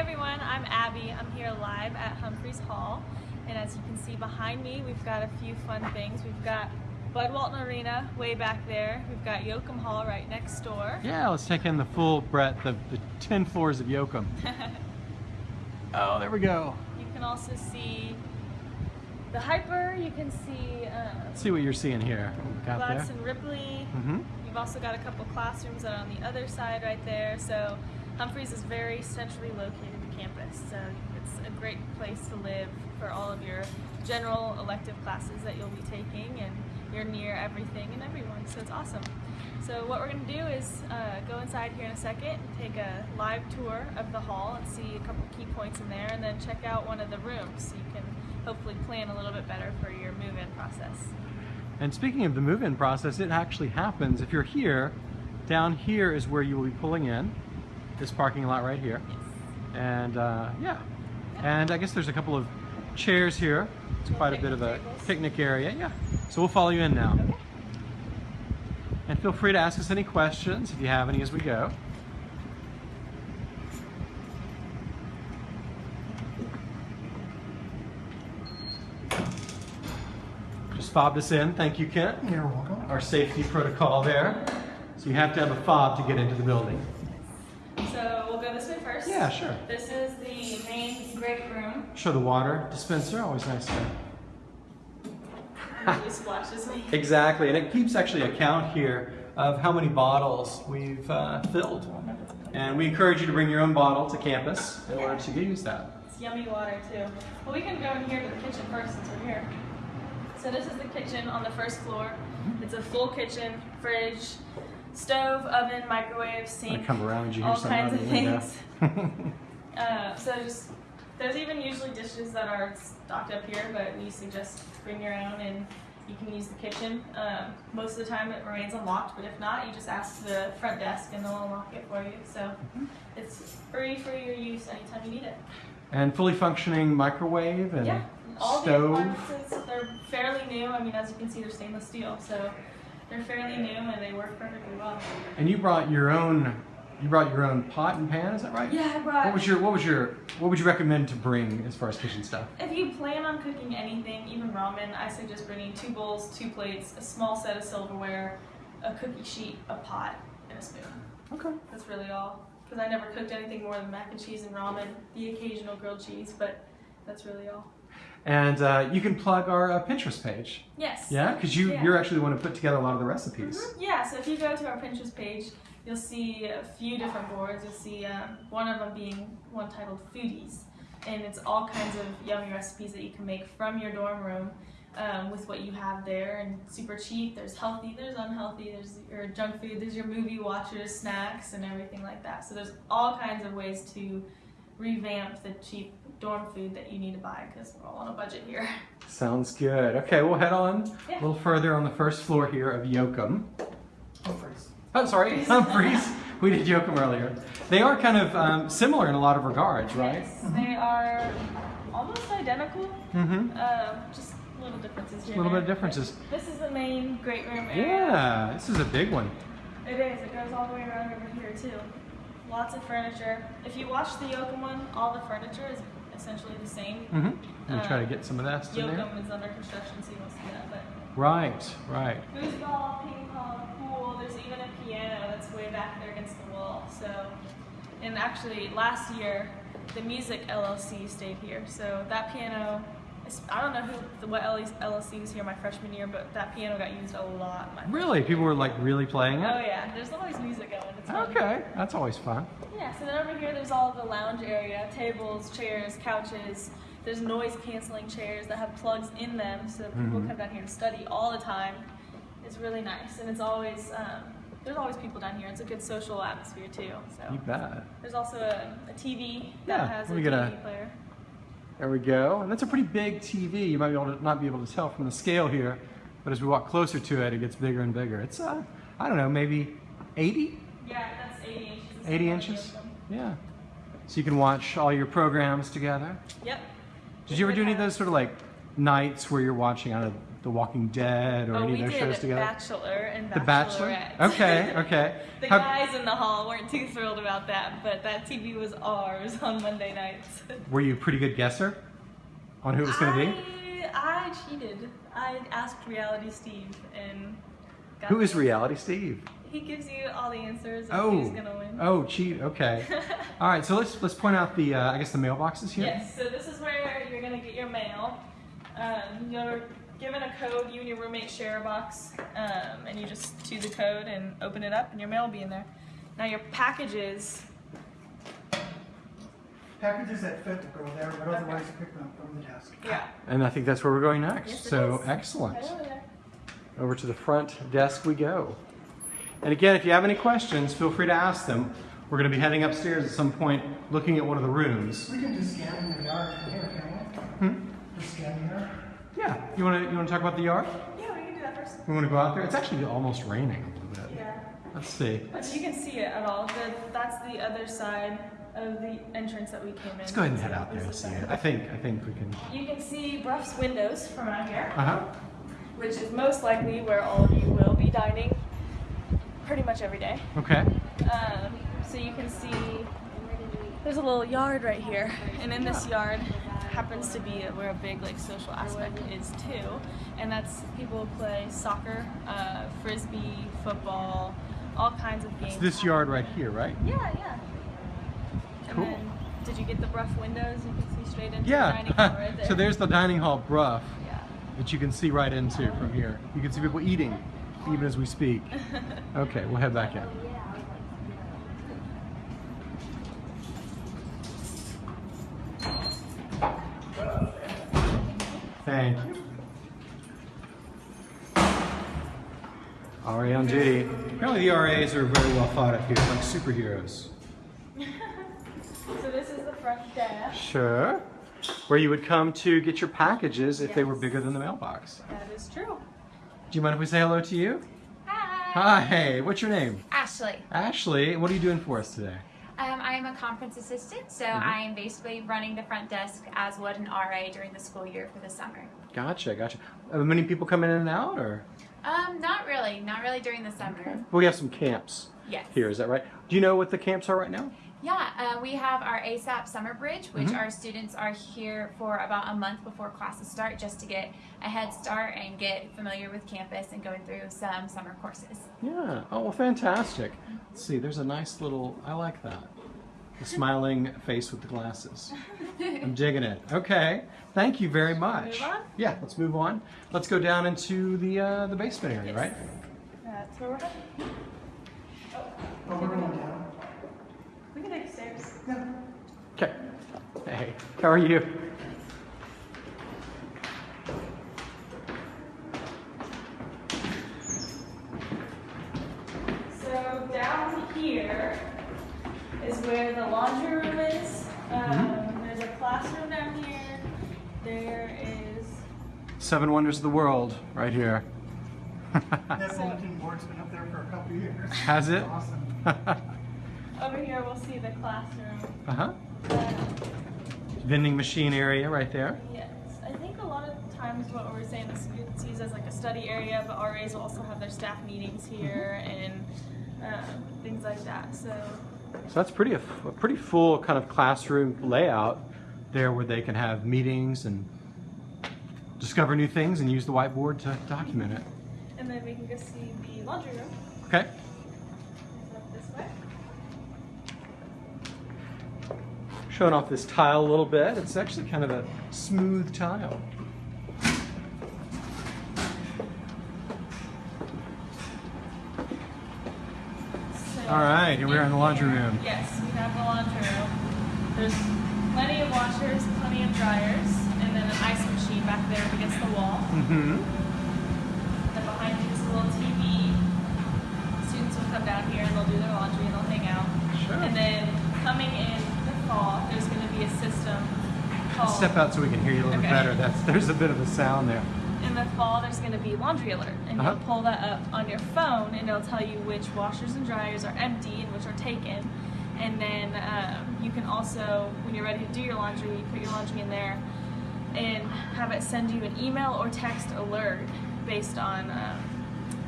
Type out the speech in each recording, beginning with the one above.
everyone, I'm Abby. I'm here live at Humphreys Hall. And as you can see behind me, we've got a few fun things. We've got Bud Walton Arena way back there. We've got Yoakum Hall right next door. Yeah, let's take in the full breadth of the 10 floors of Yoakum. oh, there we go. You can also see the Hyper. You can see uh, see what you're seeing here. What we there. Gladson Ripley. Mm-hmm. You've also got a couple classrooms that are on the other side right there. So Humphreys is very centrally located campus. So it's a great place to live for all of your general elective classes that you'll be taking and you're near everything and everyone. So it's awesome. So what we're going to do is uh, go inside here in a second and take a live tour of the hall and see a couple key points in there and then check out one of the rooms so you can hopefully plan a little bit better for your move-in process. And speaking of the move-in process, it actually happens. If you're here, down here is where you will be pulling in, this parking lot right here. Yes. And uh, yeah, and I guess there's a couple of chairs here. It's quite a bit of a tables. picnic area, yeah. So we'll follow you in now. Okay. And feel free to ask us any questions if you have any as we go. Just fobbed us in. Thank you, Kent. You're welcome. Our safety protocol there. So you have to have a fob to get into the building. So we'll go this way first. Yeah, sure. This is the main great room. Show the water dispenser. Always nice to splashes me. Exactly, and it keeps actually a count here of how many bottles we've uh, filled. And we encourage you to bring your own bottle to campus in order to use that. It's yummy water too. Well, we can go in here to the kitchen first since we're here. So this is the kitchen on the first floor. It's a full kitchen, fridge, stove, oven, microwave, sink, come around you all kinds of things. Uh, so just there's even usually dishes that are stocked up here, but we suggest bring your own and you can use the kitchen. Um, most of the time it remains unlocked, but if not, you just ask the front desk and they'll unlock it for you. So Mm-hmm. it's free for your use anytime you need it. and fully functioning microwave and Yeah, all the stove. appliances, they're fairly new. I mean, as you can see, they're stainless steel, so they're fairly new and they work perfectly well. And you brought your own you brought your own pot and pan, is that right? Yeah, I brought. What was your what was your what would you recommend to bring as far as kitchen stuff? If you plan on cooking anything, even ramen, I suggest bringing two bowls, two plates, a small set of silverware, a cookie sheet, a pot, and a spoon. Okay. That's really all. Because I never cooked anything more than mac and cheese and ramen, the occasional grilled cheese, but that's really all. And uh, you can plug our uh, Pinterest page. Yes. Yeah, because you Yeah. you're actually the one who put together a lot of the recipes. Mhm. Yeah, so if you go to our Pinterest page, you'll see a few different boards. You'll see um, one of them being one titled Foodies, and it's all kinds of yummy recipes that you can make from your dorm room um, with what you have there, and super cheap. There's healthy, there's unhealthy, there's your junk food, there's your movie watchers, snacks, and everything like that. So there's all kinds of ways to revamp the cheap dorm food that you need to buy because we're all on a budget here. Sounds good. Okay, we'll head on Yeah. a little further on the first floor here of Yoakum. Oh, sorry, Humphreys. we did Yoakum earlier. They are kind of um, similar in a lot of regards, right? Yes, they are almost identical. Mm-hmm. Um, just little differences here. A little bit of differences. This is the main great room area. Yeah, this is a big one. It is. It goes all the way around over here too. Lots of furniture. If you watch the Yoakum one, all the furniture is essentially the same. Mm-hmm. You try to get some of that in there. Yoakum is under construction, so you won't see that. But Right, right. foosball, ping pong. There's even a piano that's way back there against the wall. So, and actually, last year, the Music LLC stayed here. So that piano, I don't know who, what LLC was here my freshman year, but that piano got used a lot. My Really, people were like really playing it? Oh yeah, there's always music going. It's fun. Okay, that's always fun. Yeah, so then over here there's all the lounge area, tables, chairs, couches. There's noise canceling chairs that have plugs in them so people Mhm. come down here and study all the time. It's really nice and it's always, um, there's always people down here. It's a good social atmosphere too. So You bet. there's also a, a TV Yeah, has a TV a- player. There we go. And that's a pretty big TV. You might be able to not be able to tell from the scale here, but as we walk closer to it, it gets bigger and bigger. It's uh, I don't know, maybe 80, Yeah, that's 80 inches. 80 inches. Yeah. So you can watch all your programs together. Yep. Did you ever do any of those sort of like nights where you're watching out of The Walking Dead or oh, any of those shows together? Bachelor and The Bachelor. Okay, okay. the How- guys in the hall weren't too thrilled about that, but that TV was ours on Monday nights. Were you a pretty good guesser on who it was going to be? I, cheated. I asked Reality Steve and got Who is Reality Steve? He gives you all the answers of Oh, who's gonna win. oh, cheat. Okay. All right. So let's let's point out the uh, I guess the mailboxes here. Yes, so this is where you're gonna get your mail. Um, you're given a code, you and your roommate share a box, um, and you just do the code and open it up, and your mail will be in there. Now your packages, Packages that fit will go there, but otherwise you pick them up from the desk. yeah. And I think that's where we're going next. Yes, so is. excellent. Right over there. Over to the front desk we go. And again, if you have any questions, feel free to ask them. We're going to be heading upstairs at some point, looking at one of the rooms. We can just scan in the yard from here, can't Hmm? we? Just scan here. Yeah. You want to you want to talk about the yard? Yeah, we can do that first. We want to go out there. It's actually almost raining a little bit. Yeah. Let's see. But you can see it at all. The, that's the other side of the entrance that we came in. Let's go ahead and head out there and see it. I think I think we can. You can see Brough's windows from out here. Uh huh. which is most likely where all of you will be dining pretty much every day. Okay. Um, so you can see there's a little yard right here, and in this yard happens to be where a big like social aspect is too, and that's people play soccer, uh, frisbee, football, all kinds of games. It's this yard right here, right? Yeah, yeah. And Cool. then, did you get the Brough windows? You can see straight into the Yeah. dining hall right there. so there's the dining hall Brough Yeah. that you can see right into from here. You can see people eating even as we speak. Okay, we'll head back in. Thank you. RA on duty. Apparently the RAs are very well thought of here, like superheroes. So this is the front desk. Sure. Where you would come to get your packages if they were bigger than the mailbox. That is true. Do you mind if we say hello to you? Hi. Hi, what's your name? Ashley. Ashley, what are you doing for us today? Um, I am a conference assistant, so Mhm. I am basically running the front desk as would an RA during the school year for the summer. Gotcha, gotcha. Uh, many people come in and out, or? Um, not really, not really during the summer. We have some camps Yes. here, is that right? Do you know what the camps are right now? Yeah, uh, we have our ASAP Summer Bridge, which Mhm. our students are here for about a month before classes start, just to get a head start and get familiar with campus and going through some summer courses. Yeah. Oh, well, fantastic. Let's see, there's a nice little, I like that. The smiling face with the glasses. I'm digging it. Okay. Thank you very much. move on? Yeah, let's move on. Let's go down into the uh, the basement area, right? That's where we're headed. Oh, we're going down. We can take the stairs. Yeah. Okay. Hey, how are you? So down here is where the laundry room is. Um, There's a classroom down here. There is. Seven Wonders of the World, right here. That bulletin board's been up there for a couple years. Has it? Awesome. Over here, we'll see the classroom. uh huh. Uh, Vending machine area right there. yes, I think a lot of times what we're saying the it's used as like a study area, but RAs will also have their staff meetings here and um, things like that. So So that's pretty a, a pretty full kind of classroom layout there, where they can have meetings and discover new things and use the whiteboard to document it. And then we can go see the laundry room. Okay. It's up this way. Showing off this tile a little bit. It's actually kind of a smooth tile. So, All right, here we are in the laundry room. Yes, we have the laundry room. There's plenty of washers, plenty of dryers, and then an ice machine back there against the wall. Mm-hmm. And behind you is a little TV. Students will come down here and they'll do their laundry and they'll hang out. Sure. And then coming in system called. Step out so we can hear you a little Okay. better. That's there's a bit of a sound there. In the fall, there's going to be laundry alert, and Uh-huh. you'll pull that up on your phone, and it'll tell you which washers and dryers are empty and which are taken. And then um, you can also, when you're ready to do your laundry, you put your laundry in there. and have it send you an email or text alert based on um,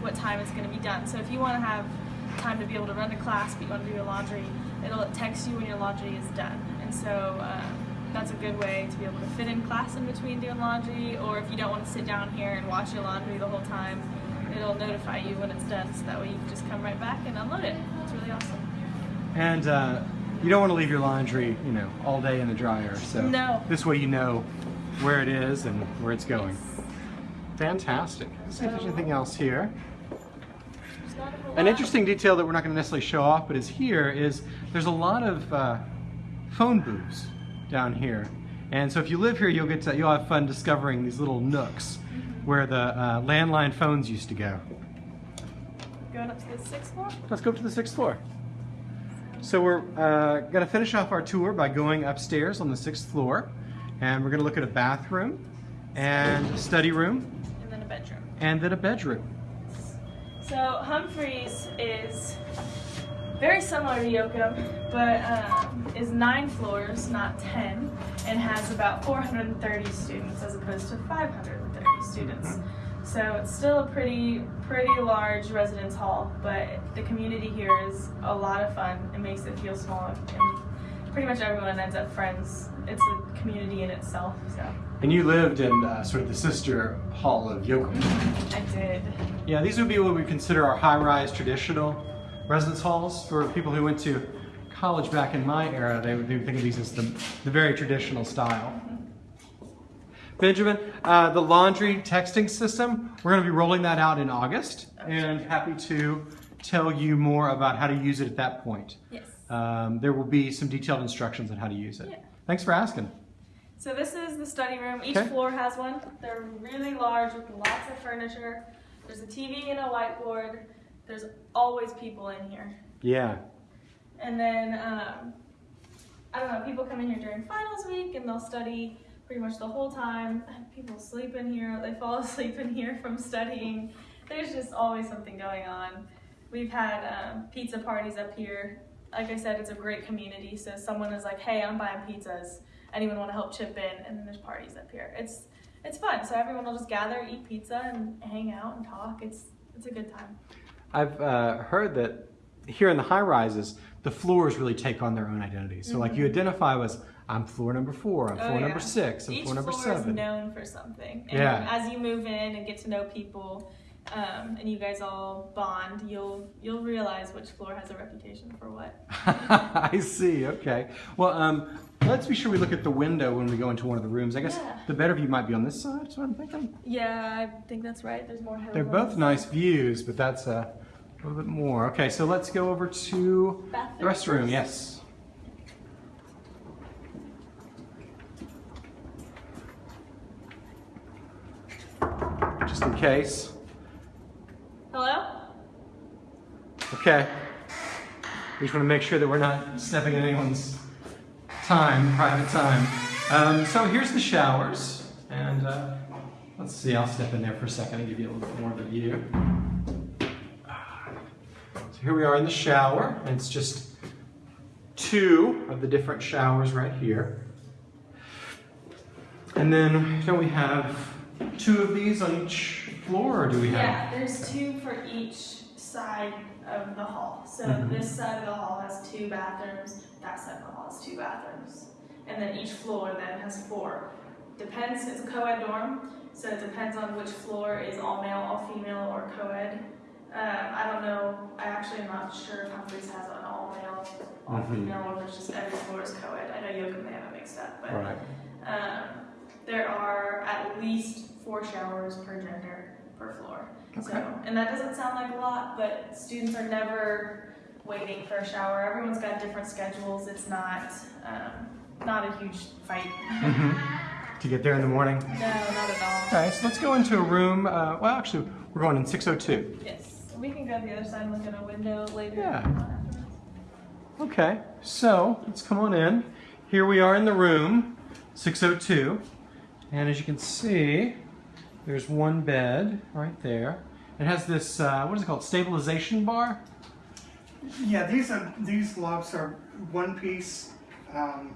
what time it's going to be done. So if you want to have time to be able to run to class, but you want to do your laundry, it'll text you when your laundry is done. And so um, that's a good way to be able to fit in class in between doing laundry, or if you don't want to sit down here and watch your laundry the whole time, it'll notify you when it's done, so that way you can just come right back and unload it. It's really awesome. And uh, you don't want to leave your laundry, you know, all day in the dryer. So No. this way you know where it is and where it's going. Fantastic. Let's see if there's anything else here. There's not a whole An interesting detail that we're not going to necessarily show off, but is here is there's a lot of uh, phone booths down here, and so if you live here, you'll get to, you'll have fun discovering these little nooks where the uh, landline phones used to go. Going up to the sixth floor? Let's go up to the sixth floor. So we're uh, going to finish off our tour by going upstairs on the sixth floor, and we're going to look at a bathroom and a study room And then a bedroom. and then a bedroom. So Humphreys is very similar to Yoakum, but um, is nine floors, not ten, and has about 430 students as opposed to 530 students. So it's still a pretty pretty large residence hall, but the community here is a lot of fun. It makes it feel small, and pretty much everyone ends up friends. It's a community in itself. So And you lived in uh, sort of the sister hall of Yoakum. I did. Yeah, these would be what we consider our high-rise traditional residence halls for people who went to college back in my era. They would, they would think of these as the, the very traditional style. Benjamin, uh, the laundry texting system, we're going to be rolling that out in August, and happy to tell you more about how to use it at that point. Yes. Um, there will be some detailed instructions on how to use it. Yeah. Thanks for asking. So this is the study room. Each Okay. floor has one. They're really large with lots of furniture. There's a TV and a whiteboard. There's always people in here. Yeah. And then, um, I don't know, people come in here during finals week and they'll study pretty much the whole time. People sleep in here, they fall asleep in here from studying. There's just always something going on. We've had um, pizza parties up here. Like I said, it's a great community. So someone is like, "Hey, I'm buying pizzas. Anyone want to help chip in?" And then there's parties up here. It's it's fun. So everyone will just gather, eat pizza, and hang out and talk. It's it's a good time. I've uh, heard that here in the high rises, the floors really take on their own identity. So, like you identify as I'm floor number four, I'm Oh, floor yeah. number six, I'm Each floor number floor seven. is known for something. And Yeah. as you move in and get to know people, um, and you guys all bond, you'll you'll realize which floor has a reputation for what. I see. Okay. Well, um, let's be sure we look at the window when we go into one of the rooms. I guess Yeah. the better view might be on this side. I'm thinking. Yeah, I think that's right. There's more. They're both nice views, but that's uh, a little bit more. Okay, so let's go over to the restroom. Yes. Just in case. Hello. Okay. We just want to make sure that we're not stepping in anyone's time, private time. Um, so here's the showers, and uh, let's see. I'll step in there for a second and give you a little bit more of a view. Here we are in the shower, and it's just two of the different showers right here. And then don't we have two of these on each floor, or do we have? Yeah, there's two for each side of the hall. So Mhm. this side of the hall has two bathrooms. That side of the hall has two bathrooms, and then each floor then has four. Depends. It's a co-ed dorm, so it depends on which floor is all male, all female, or co-ed. Um, I don't know. I actually am not sure if Humphreys has an all male, all Mhm. female, or if it's just every floor is co-ed. I know Yoakum they have it mixed up, but Right. um, there are at least four showers per gender per floor. Okay. So, and that doesn't sound like a lot, but students are never waiting for a shower. Everyone's got different schedules. It's not um, not a huge fight. To get there in the morning. No, not at all. Okay, so let's go into a room. Uh, well, actually, we're going in 602. Yes, we can go to the other side and look at a window later. Yeah. Okay, so let's come on in. Here we are in the room, 602. And as you can see, there's one bed right there. It has this, uh, what is it called, stabilization bar? Yeah, these are, these lofts are one piece Um,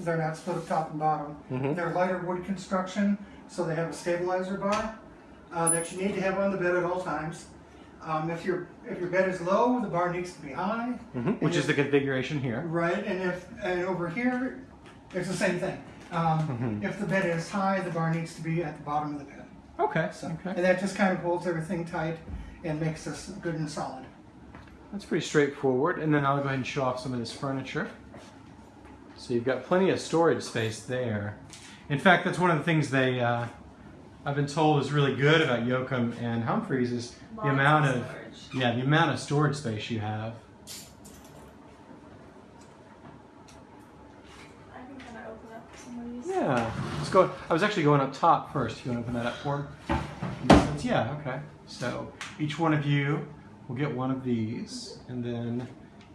they're not split up top and bottom. Mhm. They're lighter wood construction, so they have a stabilizer bar uh, that you need to have on the bed at all times. Um, if your if your bed is low, the bar needs to be high. Mhm, Which is the configuration here. Right, and if and over here, it's the same thing. Um, Mhm. If the bed is high, the bar needs to be at the bottom of the bed. Okay. So, Okay. and that just kind of holds everything tight and makes us good and solid. That's pretty straightforward. And then I'll go ahead and show off some of this furniture. So you've got plenty of storage space there. In fact, that's one of the things they, uh, I've been told is really good about Yoakum and Humphreys is the amount of of, storage. yeah, the amount of storage space you have. I can kind of open up some of these. Yeah. Let's go. I was actually going up top first. You want to open that up for me? Yeah. Okay. So each one of you will get one of these, and then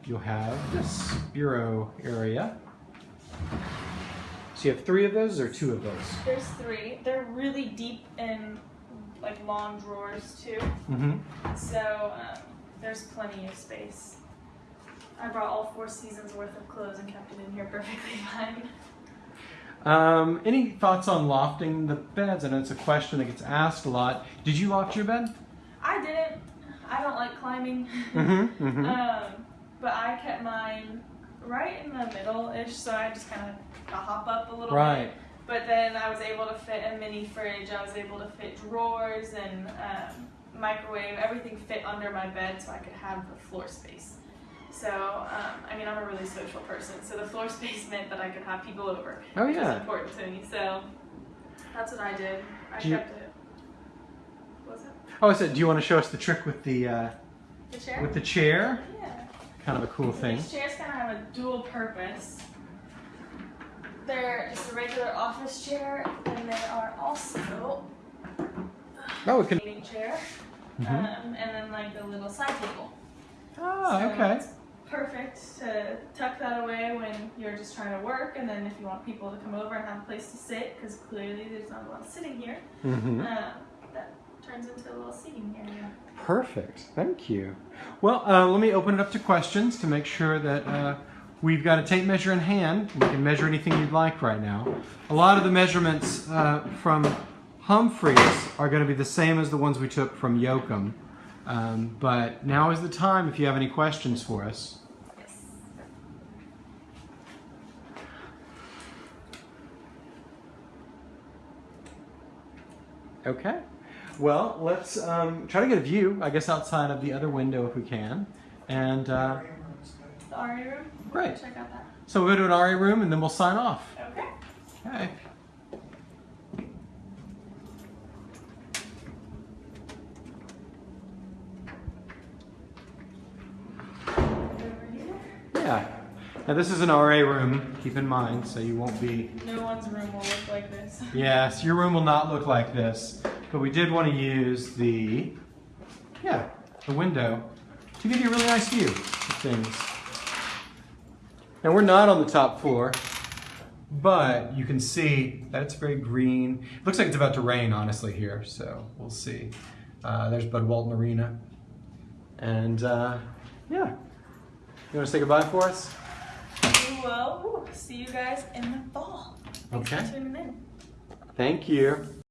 you'll have this bureau area. So you have three of those or two of those? There's three. They're really deep in like long drawers too. Mm-hmm. So um, there's plenty of space. I brought all four seasons worth of clothes and kept it in here perfectly fine. Um, any thoughts on lofting the beds? I know it's a question that gets asked a lot. Did you loft your bed? I didn't. I don't like climbing. Mm-hmm. mm-hmm. Um, but I kept mine right in the middle-ish, so I just kind of hop up a little Right. bit. But then I was able to fit a mini fridge. I was able to fit drawers and um, microwave. Everything fit under my bed, so I could have the floor space. So um, I mean, I'm a really social person, so the floor space meant that I could have people over. Oh, which yeah. was important to me. So that's what I did. I Do you- kept it. What was it Oh, I said, do you want to show us the trick with the uh, the chair? with the chair? yeah. Kind of a cool thing. These chairs kind of have a dual purpose. They're just a regular office chair, and they are also Oh, can. a meeting chair, Mhm. um, and then like a little side table. Oh, So okay. Perfect to tuck that away when you're just trying to work, and then if you want people to come over and have a place to sit, because clearly there's not a lot of sitting here, Mm-hmm. um, that turns into a little seating area. Perfect. Thank you. Well, uh, let me open it up to questions to make sure that uh, we've got a tape measure in hand. We can measure anything you'd like right now. A lot of the measurements uh, from Humphreys are going to be the same as the ones we took from Yoakum. Um, but now is the time if you have any questions for us. Yes. Okay. Well, let's um, try to get a view, I guess, outside of the other window if we can. And uh, The RA room. Great. Check out that. so we'll go to an RA room and then we'll sign off. Okay. Okay. Yeah. Now this is an RA room, keep in mind, so you won't be. No one's room will look like this. Yes, your room will not look like this, but we did want to use the, yeah, the window to give you a really nice view of things. Now we're not on the top floor, but you can see that it's very green. It looks like it's about to rain, honestly, here, so we'll see. Uh, there's Bud Walton Arena. And uh, yeah, you want to say goodbye for us? We will ooh, see you guys in the fall. Thanks Okay. for tuning in. Thank you.